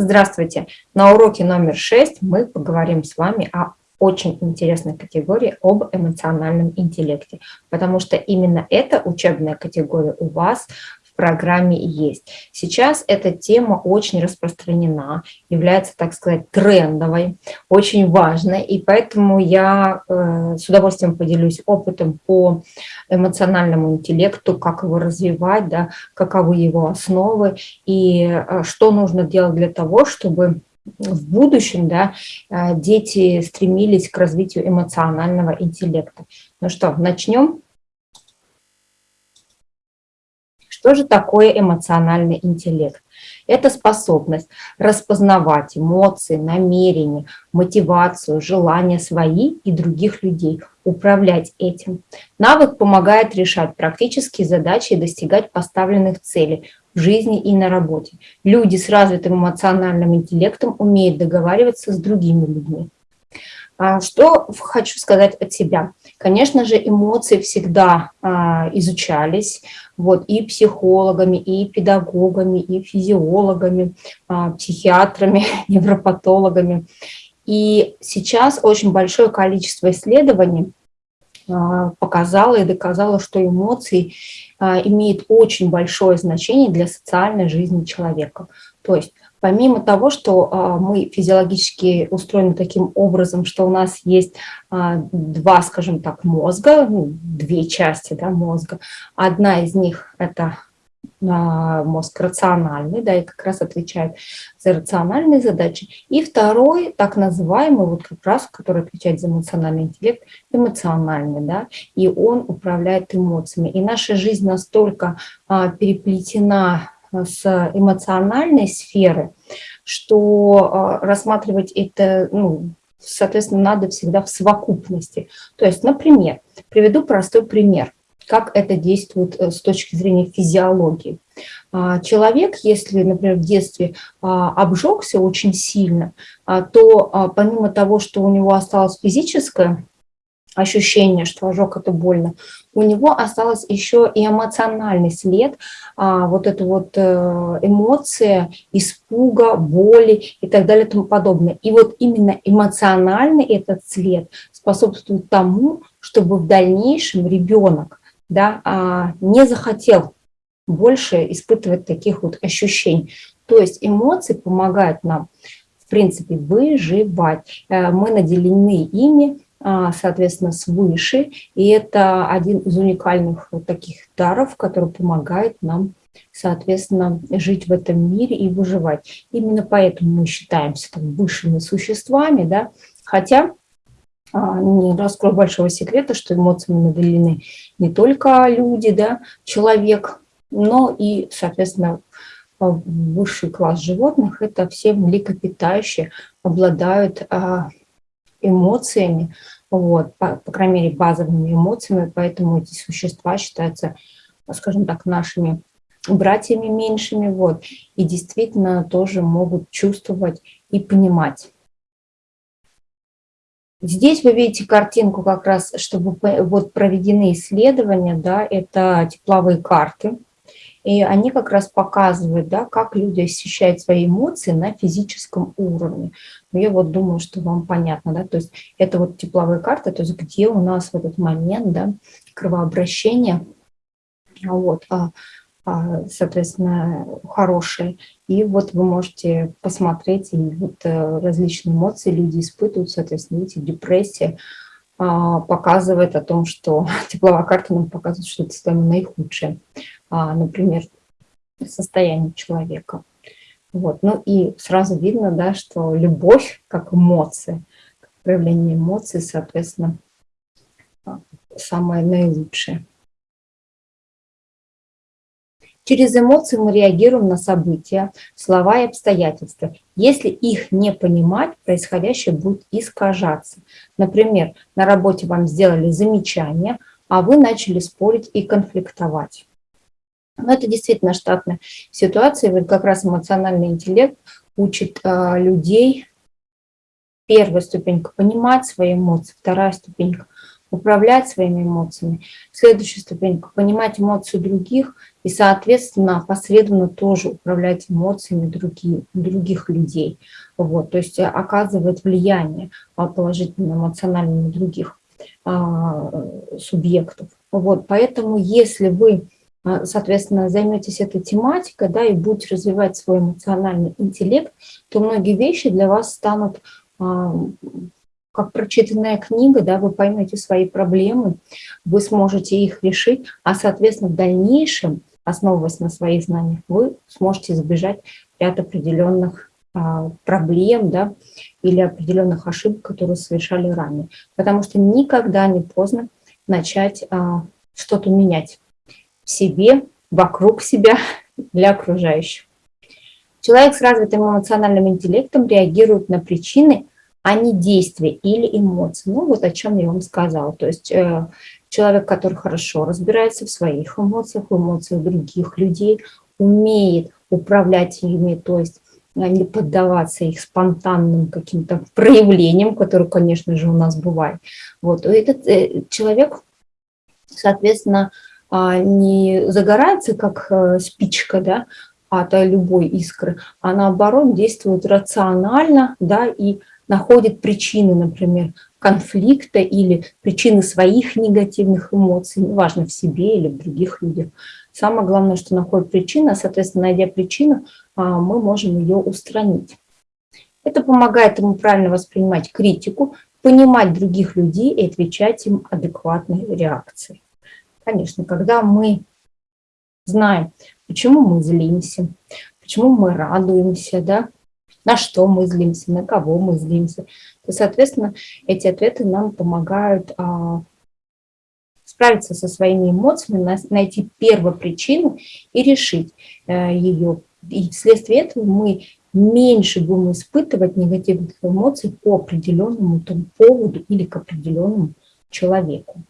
Здравствуйте! На уроке номер 6 мы поговорим с вами о очень интересной категории об эмоциональном интеллекте, потому что именно эта учебная категория у вас программе есть. Сейчас эта тема очень распространена, является, так сказать, трендовой, очень важной, и поэтому я э, с удовольствием поделюсь опытом по эмоциональному интеллекту, как его развивать, да, каковы его основы и э, что нужно делать для того, чтобы в будущем да, э, дети стремились к развитию эмоционального интеллекта. Ну что, начнем? Что же такое эмоциональный интеллект? Это способность распознавать эмоции, намерения, мотивацию, желания свои и других людей, управлять этим. Навык помогает решать практические задачи и достигать поставленных целей в жизни и на работе. Люди с развитым эмоциональным интеллектом умеют договариваться с другими людьми. А что хочу сказать от себя? Конечно же, эмоции всегда а, изучались вот, и психологами, и педагогами, и физиологами, а, психиатрами, невропатологами. И сейчас очень большое количество исследований показало и доказало, что эмоции имеют очень большое значение для социальной жизни человека. То есть Помимо того, что а, мы физиологически устроены таким образом, что у нас есть а, два, скажем так, мозга, ну, две части да, мозга. Одна из них – это а, мозг рациональный, да, и как раз отвечает за рациональные задачи. И второй, так называемый, вот как раз, который отвечает за эмоциональный интеллект, эмоциональный, да, и он управляет эмоциями. И наша жизнь настолько переплетена с эмоциональной сферы, что а, рассматривать это, ну, соответственно, надо всегда в совокупности. То есть, например, приведу простой пример, как это действует э, с точки зрения физиологии. А, человек, если, например, в детстве а, обжегся очень сильно, то помимо того, что у него осталось физическое ощущение, что ожог это больно, у него осталось еще и эмоциональный след, а, вот эта вот э, эмоция испуга, боли и так далее и тому подобное. И вот именно эмоциональный этот след способствует тому, чтобы в дальнейшем ребенок да, а, не захотел больше испытывать таких вот ощущений. То есть эмоции помогают нам, в принципе, выживать. Э, мы наделены ими, соответственно, свыше. И это один из уникальных вот таких даров, который помогает нам, соответственно, жить в этом мире и выживать. Именно поэтому мы считаемся там, высшими существами, да, хотя а, не раскрою большого секрета, что эмоциями наделены не только люди, да, человек, но и, соответственно, высший класс животных, это все млекопитающие, обладают а, эмоциями, вот, по, по крайней мере, базовыми эмоциями, поэтому эти существа считаются, скажем так, нашими братьями меньшими, вот, и действительно тоже могут чувствовать и понимать. Здесь вы видите картинку как раз, чтобы вот проведены исследования, да, это тепловые карты, и они как раз показывают, да, как люди ощущают свои эмоции на физическом уровне. Но я вот думаю, что вам понятно, да, то есть это вот тепловые карты, то есть где у нас в этот момент, да, кровообращение, вот, а, а, соответственно, хорошие. И вот вы можете посмотреть, и вот э, различные эмоции люди испытывают, соответственно, видите, депрессия, а, показывает о том, что тепловая карта нам показывает, что это самое наихудшее. А, например, состояние человека. Вот. Ну и сразу видно, да, что любовь как эмоция, как проявление эмоций, соответственно, а, самое наилучшее. Через эмоции мы реагируем на события, слова и обстоятельства. Если их не понимать, происходящее будет искажаться. Например, на работе вам сделали замечание, а вы начали спорить и конфликтовать. Но это действительно штатная ситуация. Вот как раз эмоциональный интеллект учит э, людей, первая ступенька – понимать свои эмоции, вторая ступенька управлять своими эмоциями. Следующая ступенька – понимать эмоции других и, соответственно, посредственно тоже управлять эмоциями других, других людей. Вот, то есть оказывать влияние положительно эмоционально на других а, субъектов. Вот, поэтому если вы а, соответственно, займетесь этой тематикой, да, и будете развивать свой эмоциональный интеллект, то многие вещи для вас станут а, как прочитанная книга, да, вы поймете свои проблемы, вы сможете их решить, а, соответственно, в дальнейшем, основываясь на своих знаниях, вы сможете избежать ряд определенных а, проблем, да, или определенных ошибок, которые совершали ранее. Потому что никогда не поздно начать а, что-то менять в себе, вокруг себя, для окружающих. Человек с развитым эмоциональным интеллектом реагирует на причины, а не действия или эмоции. Ну вот о чем я вам сказала. То есть э, человек, который хорошо разбирается в своих эмоциях, в эмоциях других людей, умеет управлять ими, то есть э, не поддаваться их спонтанным каким-то проявлениям, которые, конечно же, у нас бывают. Вот. Этот э, человек, соответственно, а, не загорается, как э, спичка, да, от любой искры, а наоборот действует рационально, да, и находит причины, например, конфликта или причины своих негативных эмоций, неважно, в себе или в других людях. Самое главное, что находит причину, а, соответственно, найдя причину, а, мы можем ее устранить. Это помогает ему правильно воспринимать критику, понимать других людей и отвечать им адекватной реакцией. Конечно, когда мы знаем, почему мы злимся, почему мы радуемся, да, на что мы злимся, на кого мы злимся, то, соответственно, эти ответы нам помогают а, справиться со своими эмоциями, найти первопричину и решить а, э, ее. И вследствие этого мы меньше будем испытывать негативных эмоций по определенному там, поводу или к определенному человеку.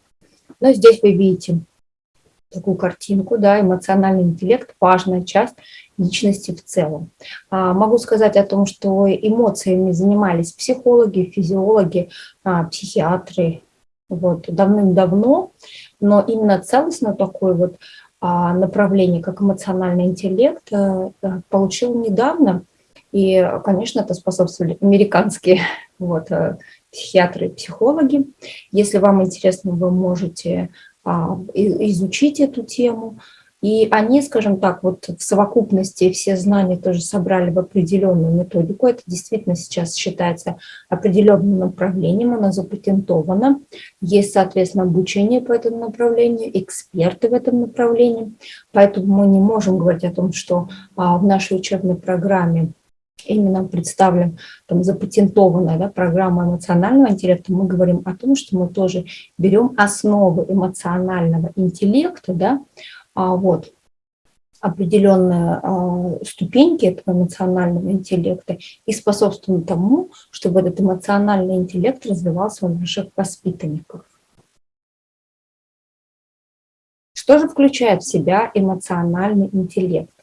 Но здесь вы видите такую картинку, да, эмоциональный интеллект – важная часть личности в целом. А, могу сказать о том, что эмоциями занимались психологи, физиологи, а, психиатры вот, давным-давно, но именно целостно такое вот а, направление, как эмоциональный интеллект, э, э, получил недавно, и, конечно, это способствовали американские вот, э, психиатры и психологи. Если вам интересно, вы можете а, изучить эту тему. И они, скажем так, вот в совокупности все знания тоже собрали в определенную методику. Это действительно сейчас считается определенным направлением, оно запатентовано. Есть, соответственно, обучение по этому направлению, эксперты в этом направлении. Поэтому мы не можем говорить о том, что а, в нашей учебной программе именно представлен там, запатентованная да, программа эмоционального интеллекта, мы говорим о том, что мы тоже берем основы эмоционального интеллекта, да, а, вот, определенные а, ступеньки этого эмоционального интеллекта и способствуем тому, чтобы этот эмоциональный интеллект развивался у наших воспитанников. Что же включает в себя эмоциональный интеллект?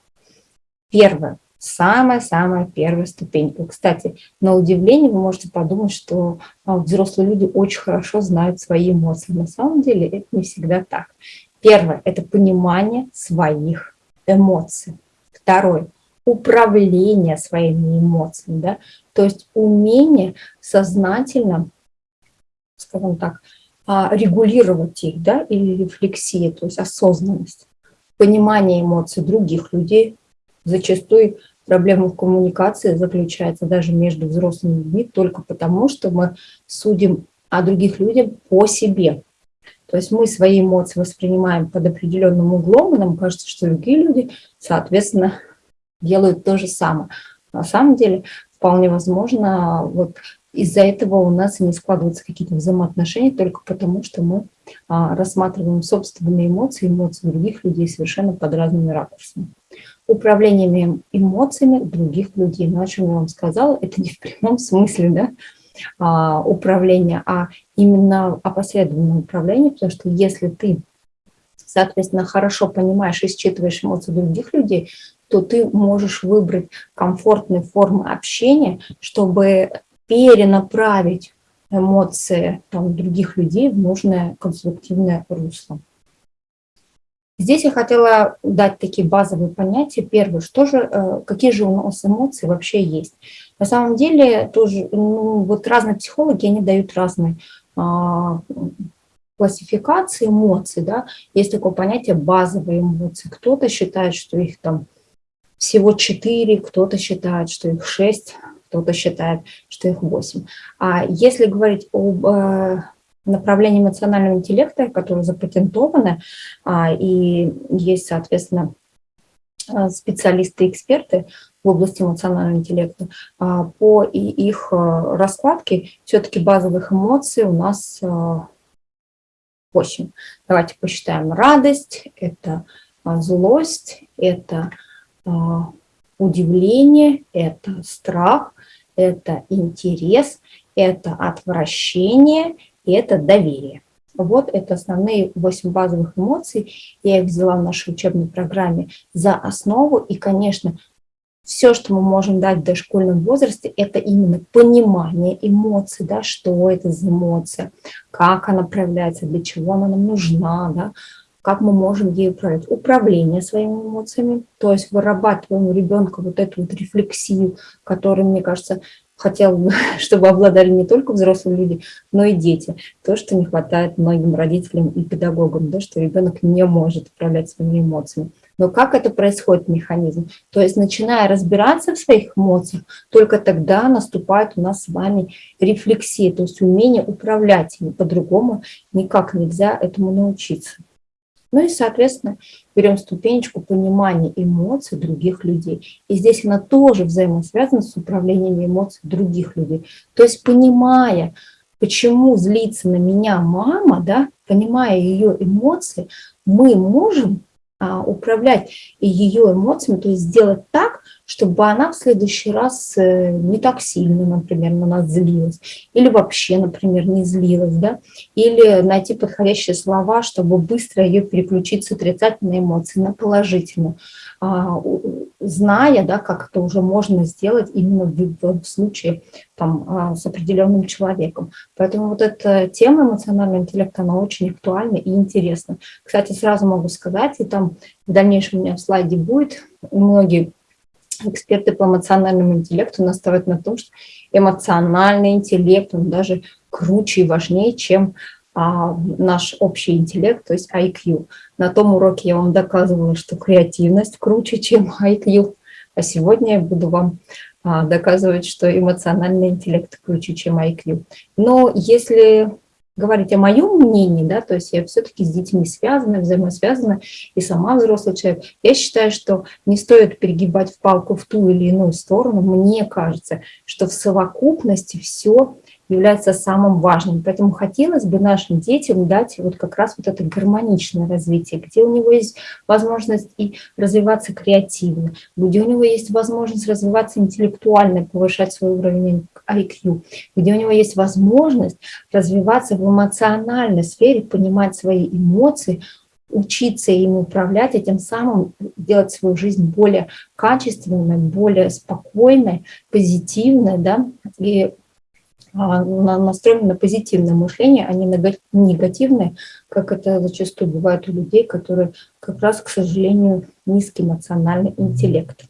Первое самая-самая первая ступенька. Кстати, на удивление вы можете подумать, что а, взрослые люди очень хорошо знают свои эмоции. На самом деле это не всегда так. Первое – это понимание своих эмоций. Второе – управление своими эмоциями. Да? То есть умение сознательно, скажем так, а, регулировать их, да, или рефлексия, то есть осознанность, понимание эмоций других людей, зачастую проблема в коммуникации заключается даже между взрослыми людьми только потому, что мы судим о других людях по себе. То есть мы свои эмоции воспринимаем под определенным углом, и нам кажется, что другие люди, соответственно, делают то же самое. На самом деле, вполне возможно, вот из-за этого у нас не складываются какие-то взаимоотношения только потому, что мы а, рассматриваем собственные эмоции, эмоции других людей совершенно под разными ракурсами управлением эмоциями других людей. Но о чем я вам сказала, это не в прямом смысле да, а, управления, а именно опосредованное управление, потому что если ты, соответственно, хорошо понимаешь и считываешь эмоции других людей, то ты можешь выбрать комфортные формы общения, чтобы перенаправить эмоции там, других людей в нужное конструктивное русло. Здесь я хотела дать такие базовые понятия. Первое, что же, э, какие же у нас эмоции вообще есть. На самом деле тоже ну, вот разные психологи, они дают разные а, классификации эмоций. Да? Есть такое понятие базовые эмоции. Кто-то считает, что их там всего четыре, кто-то считает, что их шесть, кто-то считает, что их восемь. А если говорить об э, направление эмоционального интеллекта, которое запатентовано, а, и есть, соответственно, а, специалисты эксперты в области эмоционального интеллекта, а, по их раскладке все-таки базовых эмоций у нас 8. Давайте посчитаем. Радость, это злость, это удивление, это страх, это интерес, это отвращение, и это доверие. Вот это основные 8 базовых эмоций. Я их взяла в нашей учебной программе за основу. И, конечно, все, что мы можем дать в дошкольном возрасте, это именно понимание эмоций, да, что это за эмоция, как она проявляется, для чего она нам нужна, да, как мы можем ей управлять. Управление своими эмоциями, то есть вырабатываем у ребенка вот эту вот рефлексию, которая, мне кажется, хотел бы, чтобы обладали не только взрослые люди, но и дети. То, что не хватает многим родителям и педагогам, да, что ребенок не может управлять своими эмоциями. Но как это происходит, механизм? То есть, начиная разбираться в своих эмоциях, только тогда наступает у нас с вами рефлексия, то есть умение управлять ими. По-другому никак нельзя этому научиться. Ну и, соответственно, берем ступенечку понимания эмоций других людей. И здесь она тоже взаимосвязана с управлением эмоций других людей. То есть понимая, почему злится на меня мама, да, понимая ее эмоции, мы можем а, управлять ее эмоциями, то есть сделать так, чтобы она в следующий раз э, не так сильно, например, на нас злилась, или вообще, например, не злилась, да, или найти подходящие слова, чтобы быстро ее переключить с отрицательной эмоции на положительную, а, зная, да, как это уже можно сделать именно в, в случае там, а, с определенным человеком. Поэтому вот эта тема эмоционального интеллекта, она очень актуальна и интересна. Кстати, сразу могу сказать, и там в дальнейшем у меня в слайде будет, многие эксперты по эмоциональному интеллекту настаивают на том, что эмоциональный интеллект, он даже круче и важнее, чем наш общий интеллект, то есть IQ. На том уроке я вам доказывала, что креативность круче, чем IQ, а сегодня я буду вам а, доказывать, что эмоциональный интеллект круче, чем IQ. Но если говорить о моем мнении, да, то есть я все-таки с детьми связана, взаимосвязана, и сама взрослый человек, я считаю, что не стоит перегибать в палку в ту или иную сторону. Мне кажется, что в совокупности все является самым важным. Поэтому хотелось бы нашим детям дать вот как раз вот это гармоничное развитие, где у него есть возможность и развиваться креативно, где у него есть возможность развиваться интеллектуально, повышать свой уровень IQ, где у него есть возможность развиваться в эмоциональной сфере, понимать свои эмоции, учиться им управлять и тем самым делать свою жизнь более качественной, более спокойной, позитивной, да, и настроены на позитивное мышление, а не на негативное, как это зачастую бывает у людей, которые как раз, к сожалению, низкий эмоциональный интеллект.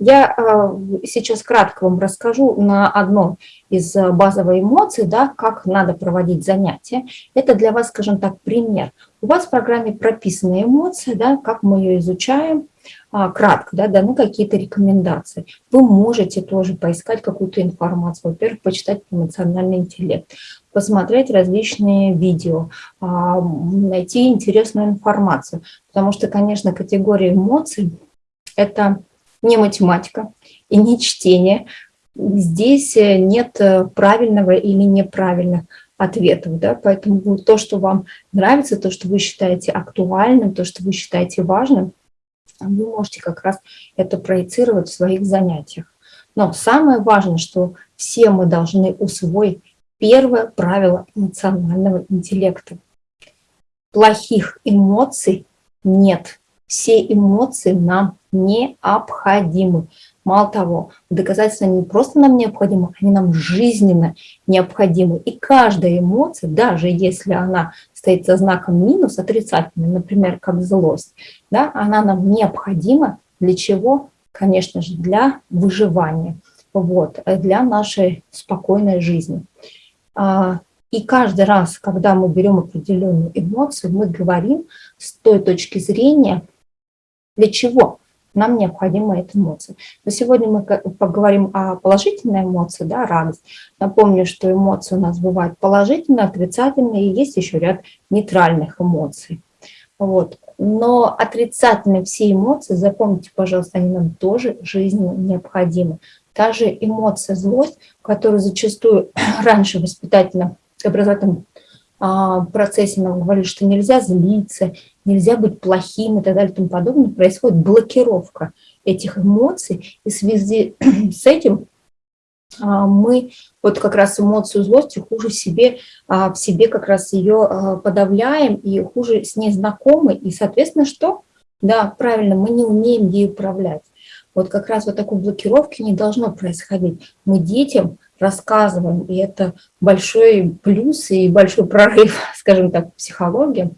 Я а, сейчас кратко вам расскажу на одном из базовых эмоций, да, как надо проводить занятия. Это для вас, скажем так, пример. У вас в программе прописаны эмоции, да, как мы ее изучаем, а, кратко, да, даны какие-то рекомендации. Вы можете тоже поискать какую-то информацию. Во-первых, почитать эмоциональный интеллект, посмотреть различные видео, а, найти интересную информацию. Потому что, конечно, категория эмоций – это не математика и не чтение. Здесь нет правильного или неправильных ответов, да, поэтому то, что вам нравится, то, что вы считаете актуальным, то, что вы считаете важным, вы можете как раз это проецировать в своих занятиях. Но самое важное, что все мы должны усвоить первое правило эмоционального интеллекта. Плохих эмоций нет. Все эмоции нам необходимы. Мало того, доказательства не просто нам необходимы, они нам жизненно необходимы. И каждая эмоция, даже если она стоит за знаком минус, отрицательный, например, как злость, да, она нам необходима для чего? Конечно же, для выживания, вот, для нашей спокойной жизни. А, и каждый раз, когда мы берем определенную эмоцию, мы говорим с той точки зрения, для чего нам необходима эта эмоция. Но сегодня мы поговорим о положительной эмоции, да, радость. Напомню, что эмоции у нас бывают положительные, отрицательные, и есть еще ряд нейтральных эмоций. Вот. Но отрицательные все эмоции, запомните, пожалуйста, они нам тоже жизненно необходимы. Та же эмоция злость, которую зачастую раньше воспитательно образовательном процессе нам говорили, что нельзя злиться, нельзя быть плохим и так далее и тому подобное, происходит блокировка этих эмоций, и в связи с этим а, мы вот как раз эмоцию злости хуже себе, а, в себе как раз ее подавляем и хуже с ней знакомы, и, соответственно, что? Да, правильно, мы не умеем ей управлять. Вот как раз вот такой блокировки не должно происходить. Мы детям рассказываем, и это большой плюс и большой прорыв, скажем так, в психологии,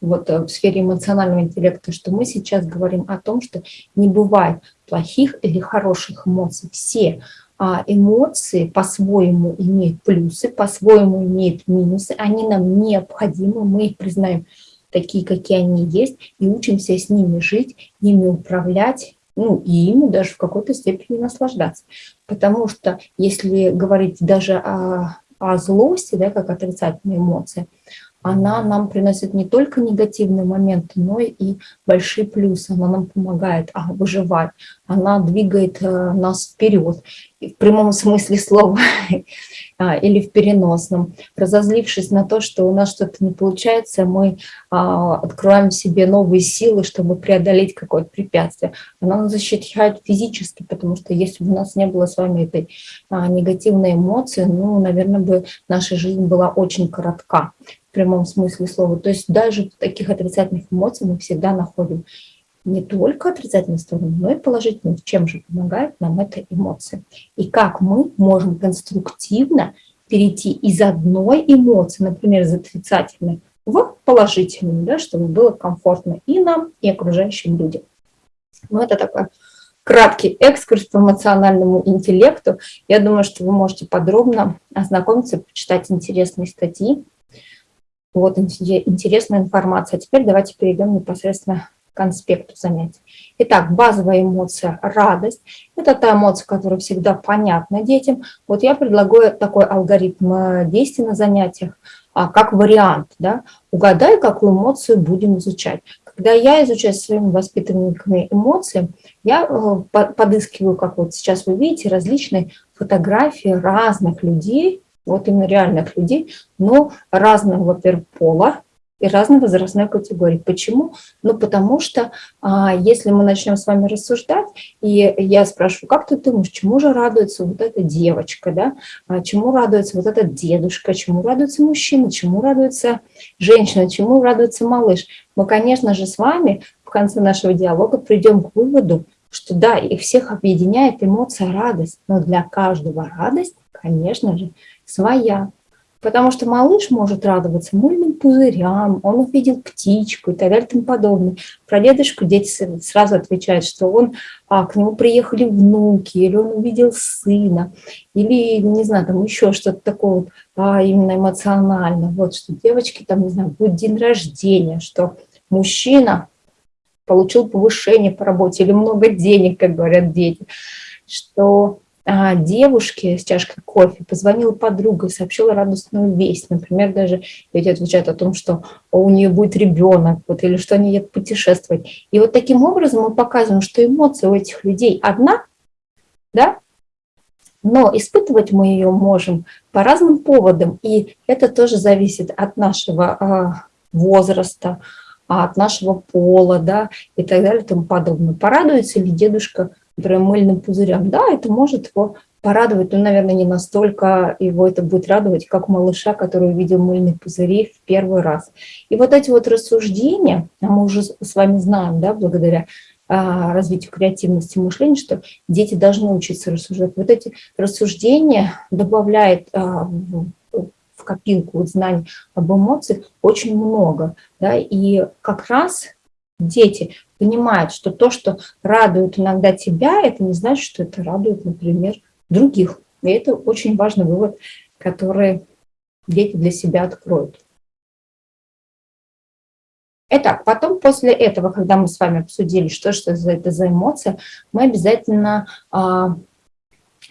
вот э, в сфере эмоционального интеллекта, что мы сейчас говорим о том, что не бывает плохих или хороших эмоций. Все а, эмоции по-своему имеют плюсы, по-своему имеют минусы, они нам необходимы, мы их признаем такие, какие они есть, и учимся с ними жить, ими управлять, ну, и ими даже в какой-то степени наслаждаться. Потому что если говорить даже о, о злости, да, как отрицательной эмоции, она нам приносит не только негативные моменты, но и большие плюсы. Она нам помогает а, выживать, она двигает а, нас вперед, в прямом смысле слова а, или в переносном. Разозлившись на то, что у нас что-то не получается, мы а, открываем себе новые силы, чтобы преодолеть какое-то препятствие. Она нас защищает физически, потому что если бы у нас не было с вами этой а, негативной эмоции, ну, наверное, бы наша жизнь была очень коротка в прямом смысле слова. То есть даже таких отрицательных эмоциях мы всегда находим не только отрицательные стороны, но и положительные. Чем же помогает нам эта эмоция? И как мы можем конструктивно перейти из одной эмоции, например, из отрицательной, в положительную, да, чтобы было комфортно и нам, и окружающим людям. Ну, это такой краткий экскурс по эмоциональному интеллекту. Я думаю, что вы можете подробно ознакомиться, почитать интересные статьи. Вот интересная информация. А теперь давайте перейдем непосредственно конспекту занятий. Итак, базовая эмоция – радость. Это та эмоция, которая всегда понятна детям. Вот я предлагаю такой алгоритм э, действий на занятиях, а, как вариант. Да? Угадай, какую эмоцию будем изучать. Когда я изучаю своими воспитанниками эмоции, я э, подыскиваю, как вот сейчас вы видите, различные фотографии разных людей, вот именно реальных людей, но разного, во-первых, пола, и разной возрастной категории. Почему? Ну, потому что а, если мы начнем с вами рассуждать, и я спрашиваю, как ты думаешь, чему же радуется вот эта девочка, да? А, чему радуется вот этот дедушка, чему радуется мужчина, чему радуется женщина, чему радуется малыш? Мы, конечно же, с вами в конце нашего диалога придем к выводу, что да, их всех объединяет эмоция радость, но для каждого радость, конечно же, своя. Потому что малыш может радоваться мыльным пузырям, он увидел птичку и так далее и тому подобное. Про дедушку дети сразу отвечают, что он, а, к нему приехали внуки, или он увидел сына, или, не знаю, там еще что-то такое вот, а, именно эмоционально. Вот что девочки, там, не знаю, будет день рождения, что мужчина получил повышение по работе или много денег, как говорят дети, что девушке с чашкой кофе позвонила подруга сообщила радостную весть. Например, даже люди отвечают о том, что у нее будет ребенок, вот, или что они едут путешествовать. И вот таким образом мы показываем, что эмоция у этих людей одна, да, но испытывать мы ее можем по разным поводам, и это тоже зависит от нашего а, возраста, от нашего пола, да, и так далее и тому подобное. Порадуется ли дедушка например, мыльным пузырям, да, это может его порадовать, но, наверное, не настолько его это будет радовать, как малыша, который увидел мыльные пузыри в первый раз. И вот эти вот рассуждения, а мы уже с вами знаем, да, благодаря а, развитию креативности мышления, что дети должны учиться рассуждать. Вот эти рассуждения добавляют а, в копилку знаний об эмоциях очень много. Да, и как раз дети понимают, что то, что радует иногда тебя, это не значит, что это радует, например, других. И это очень важный вывод, который дети для себя откроют. Итак, потом после этого, когда мы с вами обсудили, что, за это за эмоция, мы обязательно а,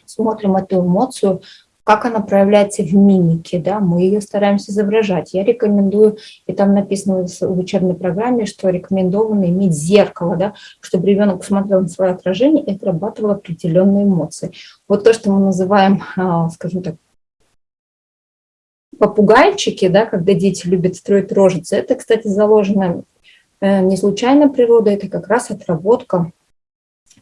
смотрим эту эмоцию, как она проявляется в мимике, да, мы ее стараемся изображать. Я рекомендую, и там написано в учебной программе, что рекомендовано иметь зеркало, да, чтобы ребенок смотрел на свое отражение и отрабатывал определенные эмоции. Вот то, что мы называем, а, скажем так, попугайчики, да, когда дети любят строить рожицы, это, кстати, заложено э, не случайно природой, это как раз отработка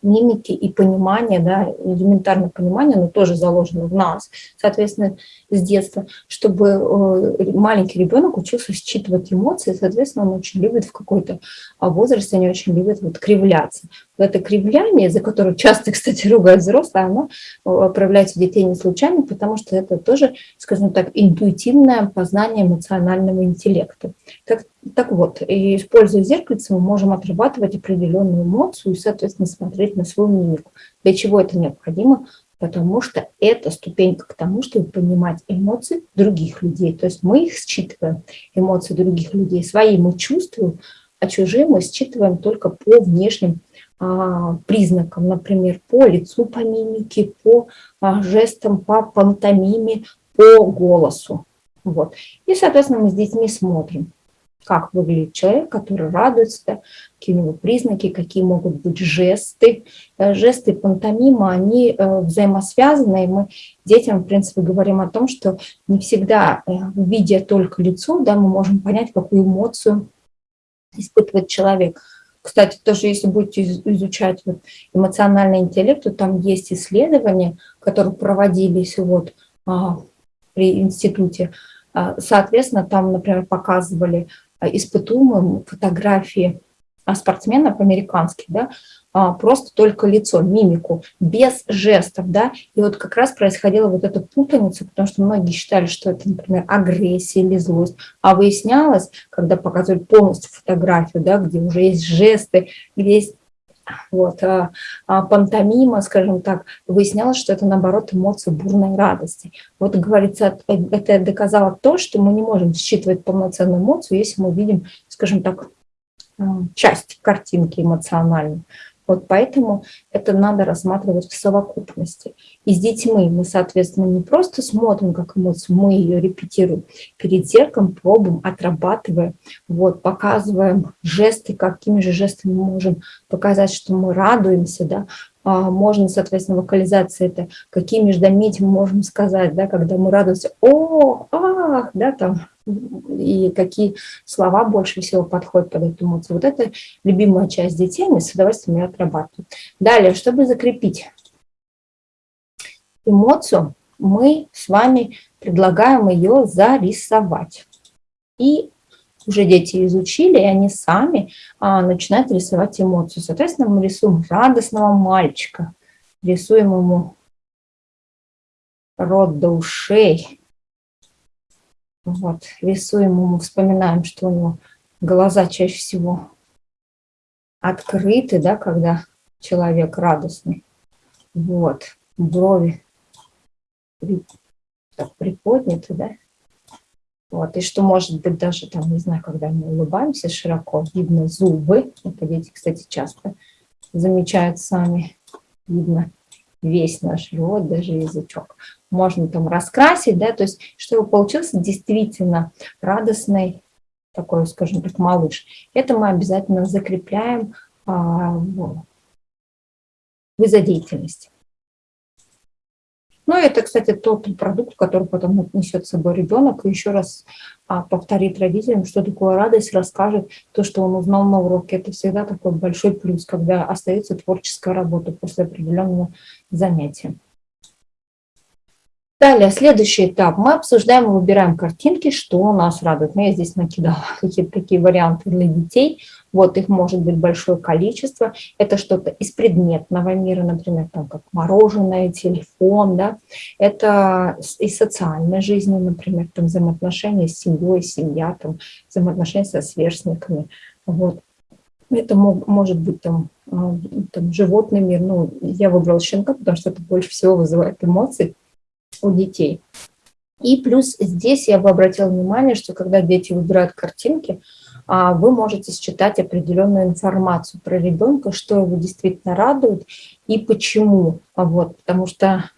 мимики и понимания, да, элементарное понимание, но тоже заложено в нас, соответственно, с детства, чтобы э, маленький ребенок учился считывать эмоции, соответственно, он очень любит в какой-то а, возрасте, они очень любят вот кривляться. Это кривляние, за которое часто, кстати, ругают взрослые, оно э, проявляется у детей не случайно, потому что это тоже, скажем так, интуитивное познание эмоционального интеллекта. Так, так вот, и используя зеркальце, мы можем отрабатывать определенную эмоцию и, соответственно, смотреть на свою мимику. Для чего это необходимо? Потому что это ступенька к тому, чтобы понимать эмоции других людей. То есть мы их считываем, эмоции других людей. Свои мы чувствуем, а чужие мы считываем только по внешним признакам, например, по лицу, по мимике, по а, жестам, по пантомиме, по голосу. Вот. И, соответственно, мы с детьми смотрим как выглядит человек, который радуется, какие у него признаки, какие могут быть жесты. Э, жесты пантомима, они э, взаимосвязаны, и мы детям, в принципе, говорим о том, что не всегда, э, видя только лицо, да, мы можем понять, какую эмоцию испытывает человек. Кстати, тоже если будете изучать вот эмоциональный интеллект, то там есть исследования, которые проводились вот, а, при институте. А, соответственно, там, например, показывали испытуемым фотографии спортсменов американских, да, а, просто только лицо, мимику, без жестов, да, и вот как раз происходила вот эта путаница, потому что многие считали, что это, например, агрессия или злость, а выяснялось, когда показывали полностью фотографию, да, где уже есть жесты, где есть вот, а, а пантомима, скажем так, выяснялось, что это, наоборот, эмоции бурной радости. Вот, говорится, это доказало то, что мы не можем считывать полноценную эмоцию, если мы видим, скажем так, а, часть картинки эмоциональной. Вот поэтому это надо рассматривать в совокупности. И с детьми мы, соответственно, не просто смотрим, как эмоцию, мы ее репетируем. Перед зеркалом пробуем, отрабатываем, вот, показываем жесты, какими же жестами мы можем показать, что мы радуемся, да, можно, соответственно, вокализация это, какие междометия мы можем сказать, да, когда мы радуемся, о, ах, да, там, и какие слова больше всего подходят под эту эмоцию. Вот это любимая часть детей, мы с удовольствием ее отрабатываем. Далее, чтобы закрепить эмоцию, мы с вами предлагаем ее зарисовать. И уже дети изучили, и они сами а, начинают рисовать эмоцию. Соответственно, мы рисуем радостного мальчика, рисуем ему рот до ушей. Вот, рисуем ему, вспоминаем, что у него глаза чаще всего открыты, да, когда человек радостный. Вот, брови приподняты, да, вот, и что может быть даже, там, не знаю, когда мы улыбаемся широко, видно зубы. Это дети, кстати, часто замечают сами. Видно весь наш рот, даже язычок. Можно там раскрасить, да, то есть чтобы получился действительно радостный такой, скажем так, малыш. Это мы обязательно закрепляем а, в деятельности. Ну, это, кстати, тот продукт, который потом несет с собой ребенок, и еще раз а, повторит родителям, что такое радость, расскажет то, что он узнал на уроке. Это всегда такой большой плюс, когда остается творческая работа после определенного занятия. Далее, следующий этап. Мы обсуждаем и выбираем картинки, что нас радует. Ну, я здесь накидала какие-то такие варианты для детей. Вот их может быть большое количество. Это что-то из предметного мира, например, там, как мороженое, телефон. Да? Это из социальной жизни, например, там, взаимоотношения с семьей, семья, там, взаимоотношения со сверстниками. Вот. Это мог, может быть там, а, там животный мир. Ну, я выбрала щенка, потому что это больше всего вызывает эмоции у детей. И плюс здесь я бы обратила внимание, что когда дети выбирают картинки, а, вы можете считать определенную информацию про ребенка, что его действительно радует и почему. Вот, потому что,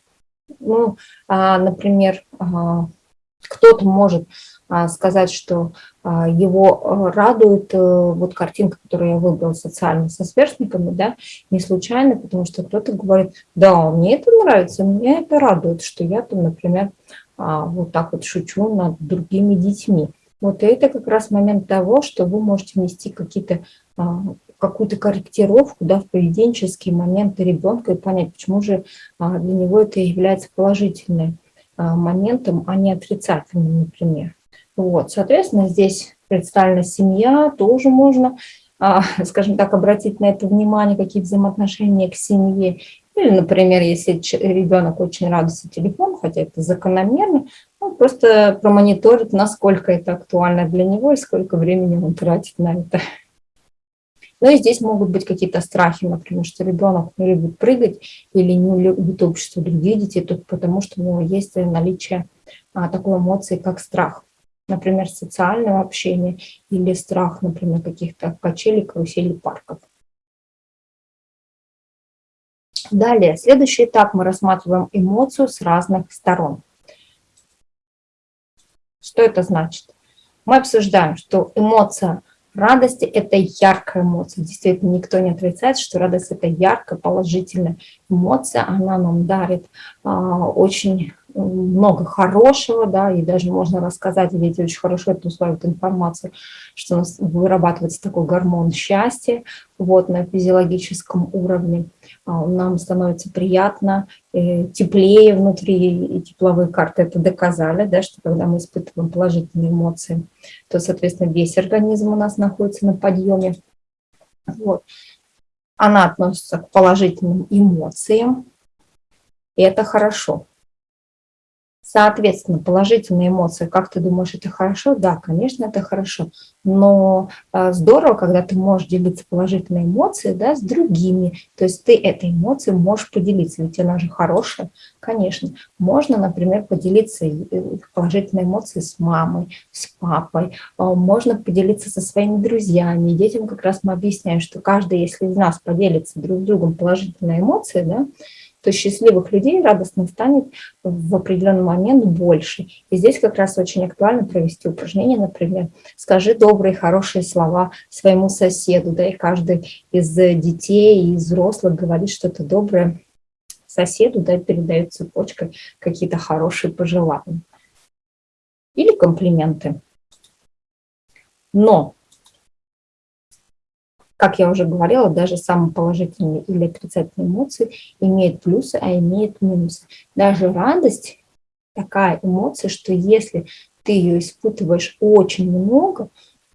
ну, а, например, кто-то может сказать, что его радует э, вот картинка, которую я выбрала социально со сверстниками, да, не случайно, потому что кто-то говорит, да, мне это нравится, мне это радует, что я там, например, вот так вот шучу над другими детьми. Вот это как раз момент того, что вы можете внести какие-то какую-то корректировку да, в поведенческие моменты ребенка и понять, почему же для него это является положительным моментом, а не отрицательным, например. Вот, соответственно, здесь представлена семья, тоже можно, скажем так, обратить на это внимание, какие взаимоотношения к семье. Или, например, если ребенок очень радуется телефону, хотя это закономерно, он просто промониторит, насколько это актуально для него и сколько времени он тратит на это. Ну и здесь могут быть какие-то страхи, например, что ребенок не любит прыгать или не любит общество других детей, только потому что у него есть наличие а, такой эмоции, как страх. Например, социального общения или страх, например, каких-то качелей, каруселей, парков. Далее, следующий этап мы рассматриваем эмоцию с разных сторон. Что это значит? Мы обсуждаем, что эмоция радости – это яркая эмоция. Действительно, никто не отрицает, что радость – это яркая, положительная эмоция. Она нам дарит а, очень много хорошего, да, и даже можно рассказать, и дети очень хорошо это усваивают информацию, что у нас вырабатывается такой гормон счастья, вот, на физиологическом уровне. А, нам становится приятно, э, теплее внутри, и тепловые карты это доказали, да, что когда мы испытываем положительные эмоции, то, соответственно, весь организм у нас находится на подъеме. Вот. Она относится к положительным эмоциям, и это хорошо. Соответственно, положительные эмоции, как ты думаешь, это хорошо? Да, конечно, это хорошо. Но а, здорово, когда ты можешь делиться положительной эмоцией да, с другими. То есть ты этой эмоцией можешь поделиться, ведь она же хорошая. Конечно, можно, например, поделиться положительной эмоцией с мамой, с папой. А, можно поделиться со своими друзьями. Детям как раз мы объясняем, что каждый, если из нас поделится друг с другом положительной эмоцией, да, то счастливых людей радостно станет в определенный момент больше. И здесь как раз очень актуально провести упражнение, например, скажи добрые, хорошие слова своему соседу, да, и каждый из детей и взрослых говорит что-то доброе соседу, да, передает цепочкой какие-то хорошие пожелания. Или комплименты. Но как я уже говорила, даже самые положительные или отрицательные эмоции имеют плюсы, а имеют минусы. Даже радость такая эмоция, что если ты ее испытываешь очень много,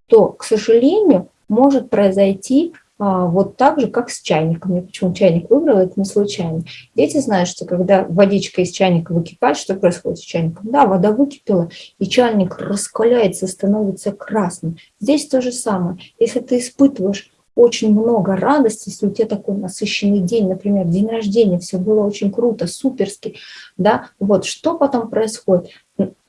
то, к сожалению, может произойти а, вот так же, как с чайником. Я почему чайник выбрала, это не случайно. Дети знают, что когда водичка из чайника выкипает, что происходит с чайником? Да, вода выкипела, и чайник раскаляется, становится красным. Здесь то же самое. Если ты испытываешь очень много радости, если у тебя такой насыщенный день, например, день рождения, все было очень круто, суперски, да, вот, что потом происходит?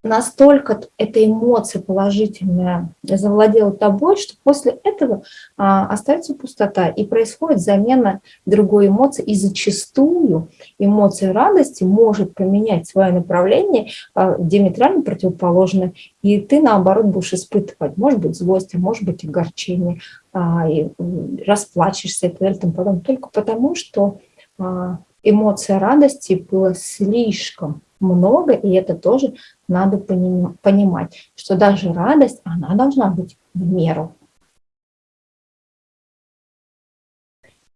настолько эта эмоция положительная завладела тобой, что после этого а, остается пустота, и происходит замена другой эмоции, и зачастую эмоция радости может поменять свое направление а, диаметрально противоположное, и ты, наоборот, будешь испытывать, может быть, злость, а может быть, огорчение, и расплачешься и так далее, потом, только потому, что а, эмоция радости была слишком много, и это тоже надо понимать, что даже радость, она должна быть в меру.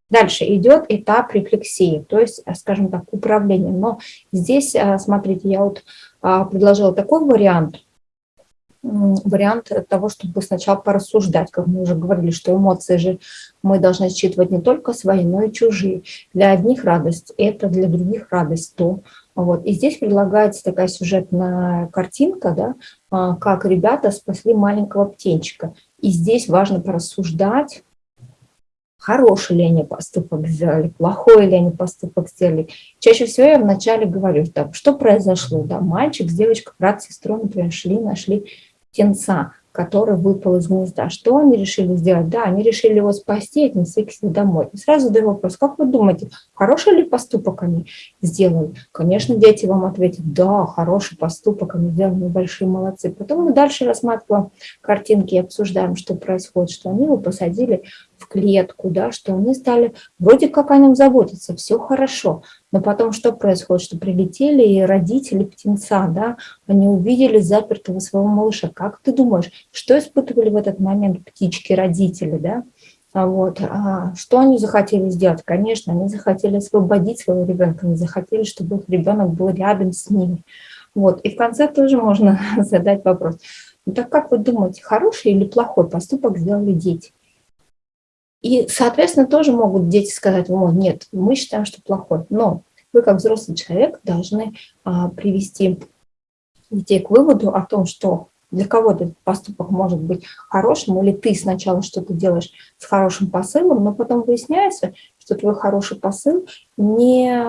Дальше идет этап рефлексии, то есть, скажем так, управление. Но здесь, а, смотрите, я вот а, предложила такой вариант, вариант того, чтобы сначала порассуждать, как мы уже говорили, что эмоции же мы должны считывать не только свои, но и чужие. Для одних радость это, для других радость то. Вот. И здесь предлагается такая сюжетная картинка, да, а, как ребята спасли маленького птенчика. И здесь важно порассуждать, хороший ли они поступок сделали, плохой ли они поступок сделали. Чаще всего я вначале говорю, так, что произошло, да, мальчик с девочкой, брат с сестрой, например, шли, нашли птенца который выпал из гнезда. Что они решили сделать? Да, они решили его спасти и отнести к себе домой. И сразу задаю вопрос, как вы думаете, хороший ли поступок они сделали? Конечно, дети вам ответят, да, хороший поступок, они сделали, большие молодцы. Потом мы дальше рассматриваем картинки и обсуждаем, что происходит, что они его посадили в клетку, да, что они стали, вроде как о нем заботиться, все хорошо, но потом что происходит, что прилетели и родители птенца, да, они увидели запертого своего малыша. Как ты думаешь, что испытывали в этот момент птички, родители, да? А вот. А что они захотели сделать? Конечно, они захотели освободить своего ребенка, они захотели, чтобы их ребенок был рядом с ними. Вот. И в конце тоже можно задать вопрос. Ну, так как вы думаете, хороший или плохой поступок сделали дети? И, соответственно, тоже могут дети сказать, о, нет, мы считаем, что плохой. Но вы, как взрослый человек, должны а, привести детей к выводу о том, что для кого-то этот поступок может быть хорошим, или ты сначала что-то делаешь с хорошим посылом, но потом выясняется, что твой хороший посыл не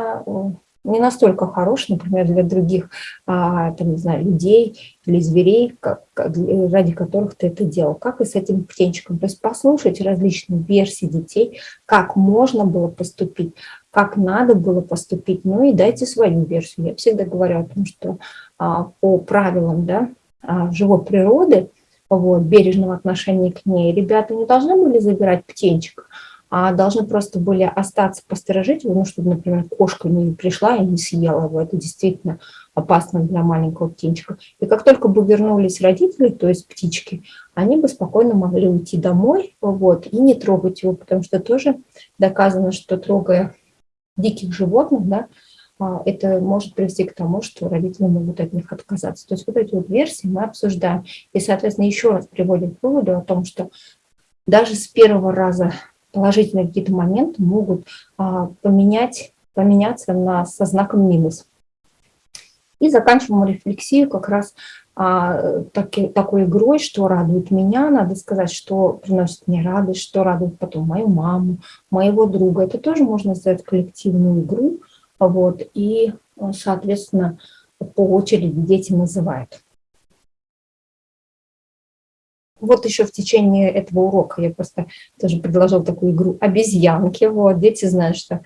не настолько хорош, например, для других, а, там, не знаю, людей или зверей, как, ради которых ты это делал. Как и с этим птенчиком. То есть послушать различные версии детей, как можно было поступить, как надо было поступить, ну и дайте свою версию. Я всегда говорю о том, что а, по правилам да, а, живой природы, вот, бережного отношения к ней, ребята не должны были забирать птенчика, а должны просто были остаться, посторожить его, ну, чтобы, например, кошка не пришла и не съела его. Это действительно опасно для маленького птенчика. И как только бы вернулись родители, то есть птички, они бы спокойно могли уйти домой вот, и не трогать его, потому что тоже доказано, что трогая диких животных, да, а, это может привести к тому, что родители могут от них отказаться. То есть вот эти вот версии мы обсуждаем. И, соответственно, еще раз приводим к выводу о том, что даже с первого раза положительные какие-то моменты могут а, поменять, поменяться на, со знаком минус. И заканчиваем рефлексию как раз а, таки, такой игрой, что радует меня, надо сказать, что приносит мне радость, что радует потом мою маму, моего друга. Это тоже можно сделать коллективную игру, вот, и, соответственно, по очереди дети называют. Вот еще в течение этого урока я просто тоже предложила такую игру обезьянки. Вот, дети знают, что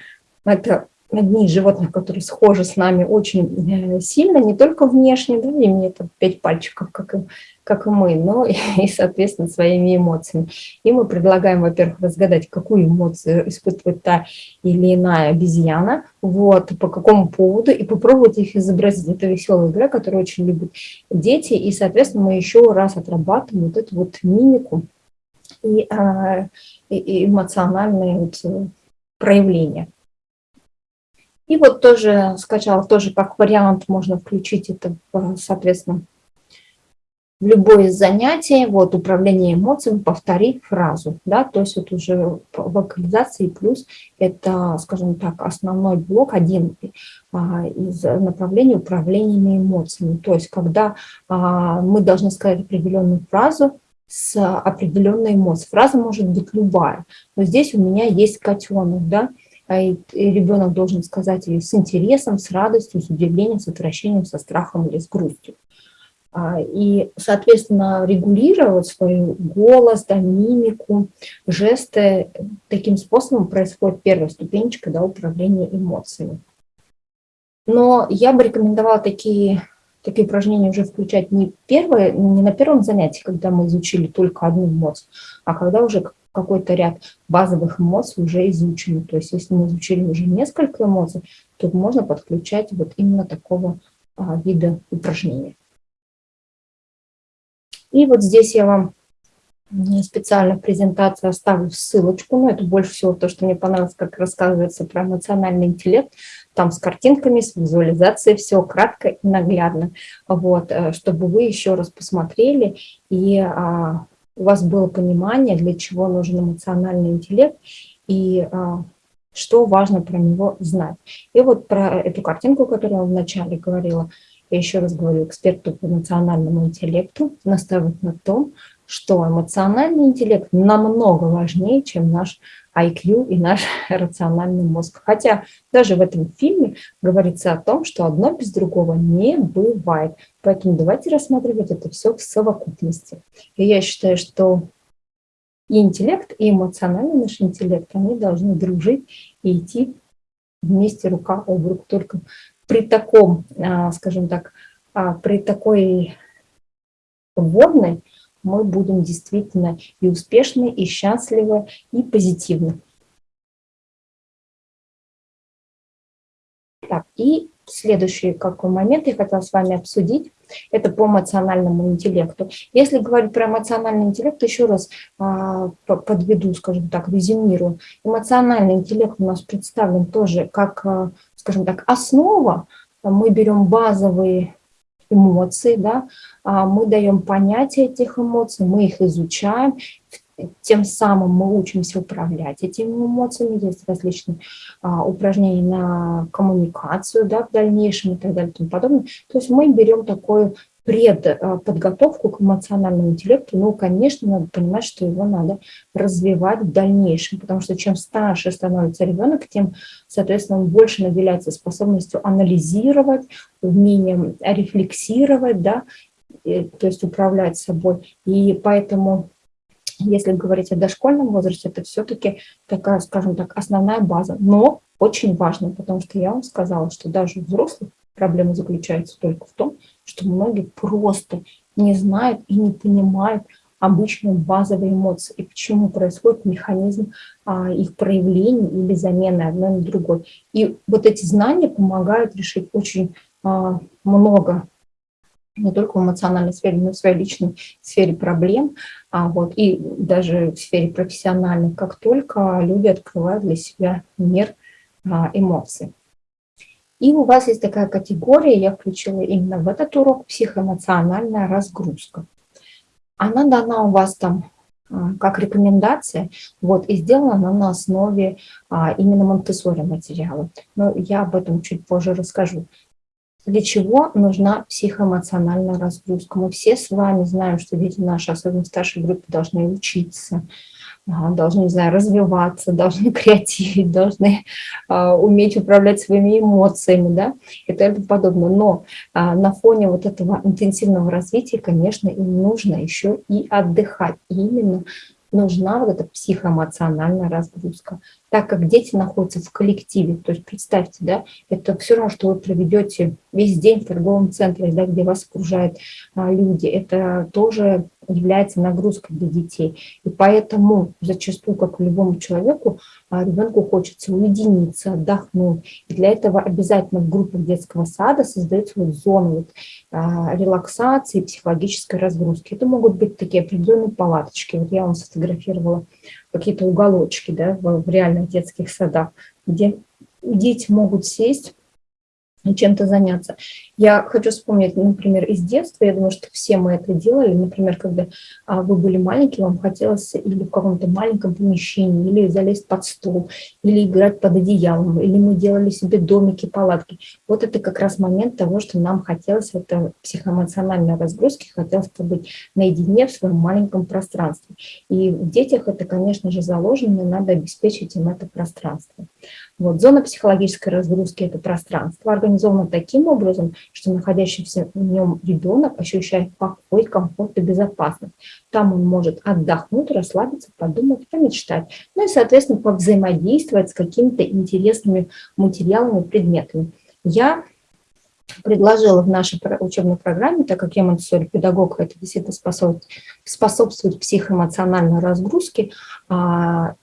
это одни из животных, которые схожи с нами очень э, сильно, не только внешне, да, имеют пять пальчиков, как и, как и мы, но и, соответственно, своими эмоциями. И мы предлагаем, во-первых, разгадать, какую эмоцию испытывает та или иная обезьяна, вот, по какому поводу, и попробовать их изобразить. Это веселая игра, которую очень любят дети, и, соответственно, мы еще раз отрабатываем вот эту вот мимику и, а, и, и эмоциональные вот э, проявления. И вот тоже скачал, тоже как вариант можно включить это, соответственно, в любое занятие, вот управление эмоциями, повтори фразу, да, то есть вот уже вокализации плюс это, скажем так, основной блок, один а, из направлений управления эмоциями, то есть когда а, мы должны сказать определенную фразу, с определенной эмоцией. Фраза может быть любая, но здесь у меня есть котенок, да, и ребенок должен сказать ее с интересом, с радостью, с удивлением, с отвращением, со страхом или с грустью. А, и, соответственно, регулировать свой голос, да, мимику, жесты. Таким способом происходит первая ступенечка да, управления эмоциями. Но я бы рекомендовала такие, такие упражнения уже включать не, первое, не на первом занятии, когда мы изучили только одну эмоцию, а когда уже какой-то ряд базовых эмоций уже изучены. То есть если мы изучили уже несколько эмоций, то можно подключать вот именно такого а, вида упражнения. И вот здесь я вам специально в презентации оставлю ссылочку, но это больше всего то, что мне понравилось, как рассказывается про эмоциональный интеллект, там с картинками, с визуализацией, все кратко и наглядно, вот, э, чтобы вы еще раз посмотрели и а, у вас было понимание, для чего нужен эмоциональный интеллект и а, что важно про него знать. И вот про эту картинку, которую я вначале говорила, я еще раз говорю, эксперту по эмоциональному интеллекту настаивает на том, что эмоциональный интеллект намного важнее, чем наш IQ и наш рациональный мозг. Хотя даже в этом фильме говорится о том, что одно без другого не бывает. Поэтому давайте рассматривать это все в совокупности. И я считаю, что и интеллект, и эмоциональный наш интеллект, они должны дружить и идти вместе рука об руку. Только при таком, а, скажем так, а, при такой водной мы будем действительно и успешны, и счастливы, и позитивны. Так, и следующий какой момент я хотела с вами обсудить, это по эмоциональному интеллекту. Если говорить про эмоциональный интеллект, еще раз а, подведу, скажем так, резюмирую. Эмоциональный интеллект у нас представлен тоже как, а, скажем так, основа. Мы берем базовые эмоций, да, а, мы даем понятие этих эмоций, мы их изучаем, тем самым мы учимся управлять этими эмоциями, есть различные а, упражнения на коммуникацию да, в дальнейшем и так далее и тому подобное. То есть мы берем такую предподготовку к эмоциональному интеллекту, ну, конечно, надо понимать, что его надо развивать в дальнейшем, потому что чем старше становится ребенок, тем, соответственно, он больше наделяется способностью анализировать, умением рефлексировать, да, то есть управлять собой. И поэтому если говорить о дошкольном возрасте, это все-таки такая, скажем так, основная база. Но очень важно, потому что я вам сказала, что даже взрослых проблема заключается только в том, что многие просто не знают и не понимают обычные базовые эмоции и почему происходит механизм а, их проявления или замены одной на другой. И вот эти знания помогают решить очень а, много не только в эмоциональной сфере, но и в своей личной сфере проблем, а вот, и даже в сфере профессиональной, как только люди открывают для себя мир а, эмоций. И у вас есть такая категория, я включила именно в этот урок, психоэмоциональная разгрузка. Она дана у вас там а, как рекомендация, вот, и сделана она на основе а, именно монтессори материала. Но я об этом чуть позже расскажу. Для чего нужна психоэмоциональная разгрузка? Мы все с вами знаем, что дети наши, особенно в старшей группе, должны учиться, должны, не знаю, развиваться, должны креативить, должны а, уметь управлять своими эмоциями, да, и тому подобное. Но а, на фоне вот этого интенсивного развития, конечно, им нужно еще и отдыхать. И именно нужна вот эта психоэмоциональная разгрузка так как дети находятся в коллективе, то есть представьте, да, это все равно, что вы проведете весь день в торговом центре, да, где вас окружают а, люди, это тоже является нагрузкой для детей. И поэтому зачастую, как и любому человеку, а, ребенку хочется уединиться, отдохнуть. И для этого обязательно в группах детского сада создается вот зона вот, а, релаксации, психологической разгрузки. Это могут быть такие определенные палаточки. Вот я вам сфотографировала какие-то уголочки да, в, в реальных детских садах, где дети могут сесть чем-то заняться. Я хочу вспомнить, например, из детства, я думаю, что все мы это делали, например, когда а, вы были маленькие, вам хотелось или в каком-то маленьком помещении, или залезть под стол, или играть под одеялом, или мы делали себе домики, палатки. Вот это как раз момент того, что нам хотелось, это психоэмоциональной разгрузки, хотелось побыть наедине в своем маленьком пространстве. И в детях это, конечно же, заложено, и надо обеспечить им это пространство. Вот, зона психологической разгрузки – это пространство, организовано таким образом, что находящийся в нем ребенок ощущает покой, комфорт и безопасность. Там он может отдохнуть, расслабиться, подумать, помечтать. Ну и, соответственно, повзаимодействовать с какими-то интересными материалами, предметами. Я предложила в нашей учебной программе, так как я монтессори педагог, это действительно способствует, способствует психоэмоциональной разгрузке, а,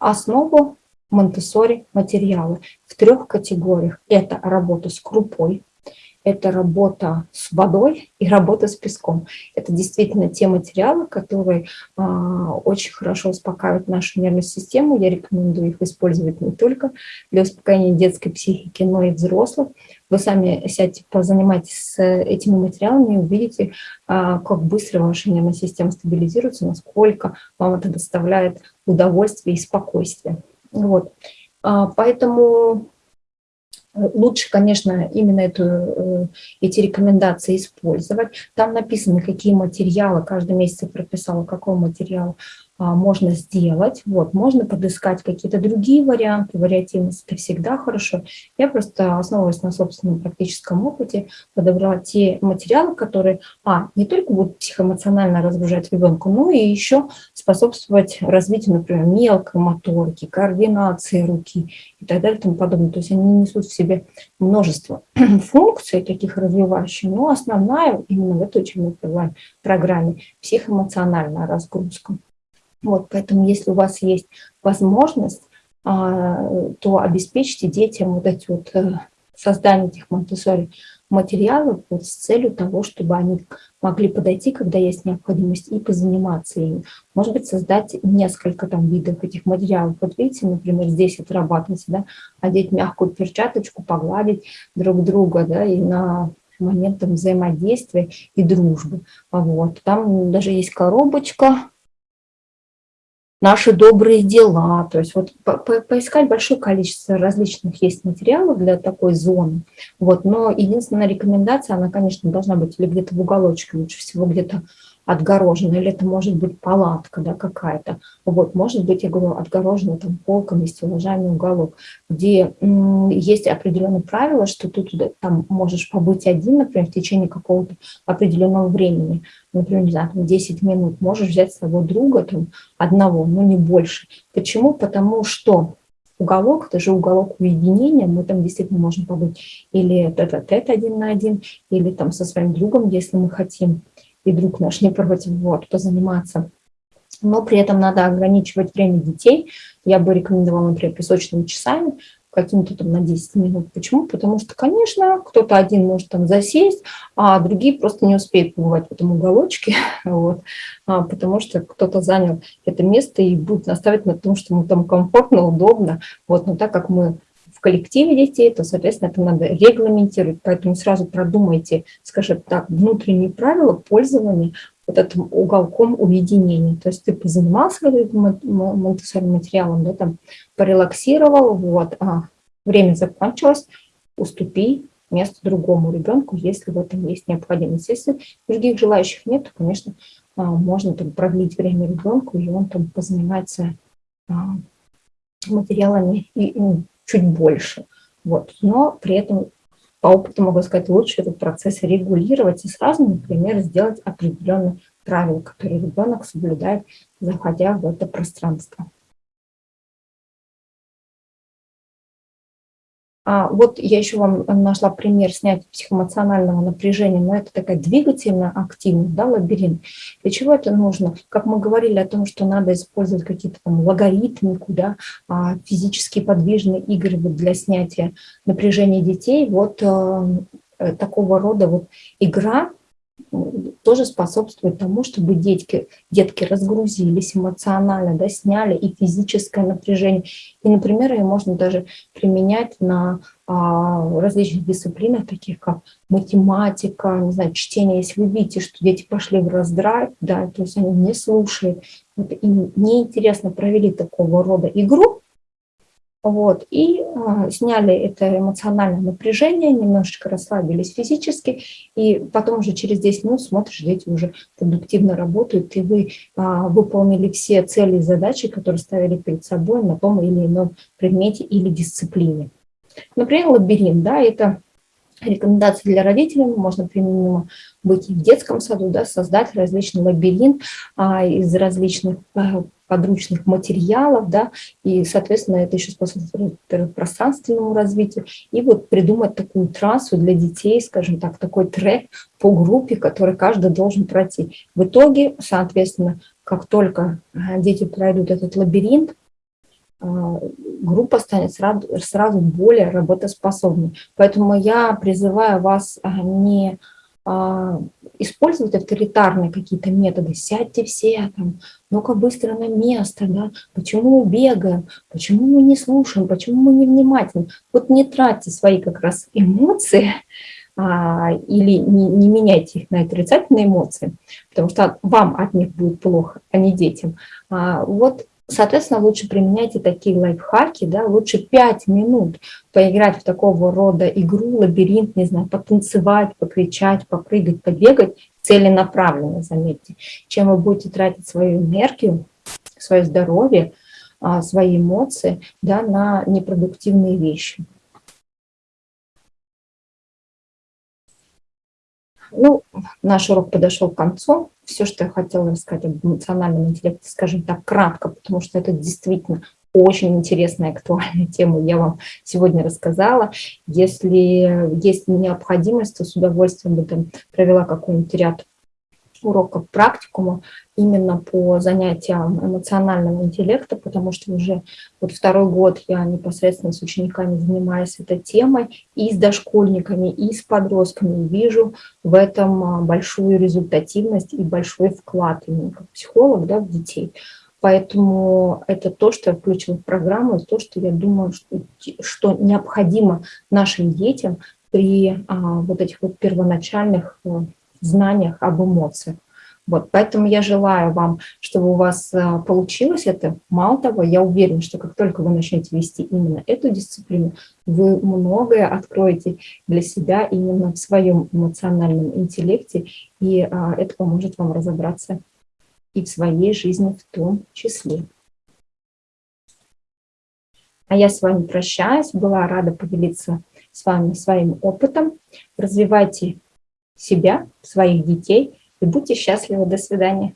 основу монтессори материалы в трех категориях. Это работа с крупой, это работа с водой и работа с песком. Это действительно те материалы, которые а, очень хорошо успокаивают нашу нервную систему. Я рекомендую их использовать не только для успокоения детской психики, но и взрослых. Вы сами сядьте, позанимайтесь с этими материалами и увидите, а, как быстро ваша нервная система стабилизируется, насколько вам это доставляет удовольствие и спокойствие. Вот. А, поэтому Лучше, конечно, именно эту, э, эти рекомендации использовать. Там написано, какие материалы, каждый месяц я прописала, какой материал можно сделать. Вот, можно подыскать какие-то другие варианты, вариативность – это всегда хорошо. Я просто, основываясь на собственном практическом опыте, подобрала те материалы, которые, а, не только будут психоэмоционально разгружать ребенка, но и еще способствовать развитию, например, мелкой моторики, координации руки и так далее и тому подобное. То есть они несут в себе множество функций таких развивающих, но основная именно в этой учебной программе – психоэмоциональная разгрузка. Вот, поэтому если у вас есть возможность, а, то обеспечьте детям вот эти вот э, создание этих монтессори материалов вот с целью того, чтобы они могли подойти, когда есть необходимость, и позаниматься ими. Может быть, создать несколько там видов этих материалов. Вот видите, например, здесь отрабатывается, да, одеть мягкую перчаточку, погладить друг друга, да, и на момент там, взаимодействия и дружбы. Вот. Там даже есть коробочка, наши добрые дела. То есть вот по по поискать большое количество различных есть материалов для такой зоны. Вот, но единственная рекомендация, она, конечно, должна быть или где-то в уголочке, лучше всего где-то отгорожена, или это может быть палатка да, какая-то. Вот, может быть, я говорю, отгорожена там полками, стеллажами уголок, где есть определенные правила, что ты туда там можешь побыть один, например, в течение какого-то определенного времени, например, не знаю, там 10 минут, можешь взять с собой друга там одного, но не больше. Почему? Потому что уголок, это же уголок уединения, мы там действительно можем побыть или тет-а-тет один на один, или там со своим другом, если мы хотим и друг наш не против вот, позаниматься. Но при этом надо ограничивать время детей. Я бы рекомендовала, например, песочными часами, каким-то там на 10 минут. Почему? Потому что, конечно, кто-то один может там засесть, а другие просто не успеют побывать в этом уголочке, вот, а, потому что кто-то занял это место и будет наставить на том, что ему там комфортно, удобно. Вот, но так как мы коллективе детей, то, соответственно, это надо регламентировать. Поэтому сразу продумайте, скажем так, внутренние правила пользования вот этим уголком уединения. То есть ты позанимался этим материалом, да, там, порелаксировал, вот, а время закончилось, уступи место другому ребенку, если в этом есть необходимость. Если других желающих нет, то, конечно, а, можно там продлить время ребенку, и он там позанимается а, материалами и чуть больше. Вот. Но при этом по опыту могу сказать, лучше этот процесс регулировать и сразу, например, сделать определенные правила, которые ребенок соблюдает, заходя в это пространство. Вот я еще вам нашла пример снятия психоэмоционального напряжения, но это такая двигательная активность, да, лабиринт. Для чего это нужно? Как мы говорили о том, что надо использовать какие-то там логарифмику, да, а физические подвижные игры вот для снятия напряжения детей. Вот э такого рода вот игра тоже способствует тому, чтобы детки, детки разгрузились эмоционально, да, сняли и физическое напряжение. И, например, ее можно даже применять на а, различных дисциплинах, таких как математика, не знаю, чтение. Если вы видите, что дети пошли в раздрайв, да, то есть они не слушают, вот, им неинтересно провели такого рода игру, вот, и а, сняли это эмоциональное напряжение, немножечко расслабились физически, и потом уже через 10 минут смотришь, дети уже продуктивно работают, и вы а, выполнили все цели и задачи, которые ставили перед собой на том или ином предмете или дисциплине. Например, лабиринт, да, это рекомендации для родителей, можно применимо быть и в детском саду, да, создать различный лабиринт а, из различных а, подручных материалов, да, и, соответственно, это еще способствует пространственному развитию, и вот придумать такую трассу для детей, скажем так, такой трек по группе, который каждый должен пройти. В итоге, соответственно, как только дети пройдут этот лабиринт, группа станет сразу, сразу более работоспособной. Поэтому я призываю вас не а, использовать авторитарные какие-то методы, сядьте все, там, ну-ка быстро на место, да, почему мы бегаем, почему мы не слушаем, почему мы не внимательны. Вот не тратьте свои как раз эмоции а, или не, не меняйте их на отрицательные эмоции, потому что вам от них будет плохо, а не детям. А, вот Соответственно, лучше применяйте такие лайфхаки, да, лучше 5 минут поиграть в такого рода игру, лабиринт, не знаю, потанцевать, покричать, попрыгать, побегать, целенаправленно, заметьте, чем вы будете тратить свою энергию, свое здоровье, а, свои эмоции да, на непродуктивные вещи. Ну, наш урок подошел к концу. Все, что я хотела рассказать об эмоциональном интеллекте, скажем так, кратко, потому что это действительно очень интересная, актуальная тема, я вам сегодня рассказала. Если есть необходимость, то с удовольствием бы там провела какой-нибудь ряд уроков практикума именно по занятиям эмоционального интеллекта, потому что уже вот второй год я непосредственно с учениками занимаюсь этой темой, и с дошкольниками, и с подростками, и вижу в этом а, большую результативность и большой вклад именно как психолог да, в детей. Поэтому это то, что я включила в программу, то, что я думаю, что, что необходимо нашим детям при а, вот этих вот первоначальных а, знаниях об эмоциях. Вот, поэтому я желаю вам, чтобы у вас э, получилось это. Мало того, я уверена, что как только вы начнете вести именно эту дисциплину, вы многое откроете для себя именно в своем эмоциональном интеллекте, и а, это поможет вам разобраться и в своей жизни в том числе. А я с вами прощаюсь, была рада поделиться с вами своим опытом. Развивайте себя, своих детей и будьте счастливы. До свидания.